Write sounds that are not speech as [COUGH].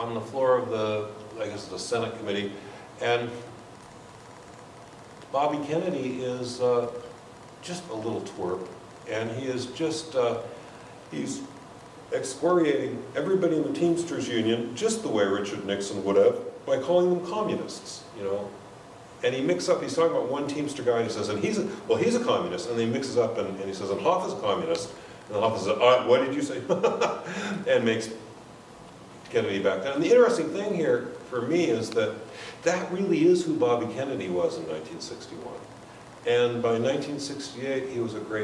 on the floor of the, I guess, the Senate committee, and Bobby Kennedy is uh, just a little twerp, and he is just, uh, he's excoriating everybody in the Teamsters Union just the way Richard Nixon would have by calling them communists, you know? And he mixes up, he's talking about one Teamster guy, and he says, and he's, a, well, he's a communist, and then he mixes up, and, and he says, and Hoffa is a communist, and Hoffa says, uh, what did you say? [LAUGHS] and makes Kennedy back down. And the interesting thing here, for me, is that that really is who Bobby Kennedy was in 1961. And by 1968, he was a great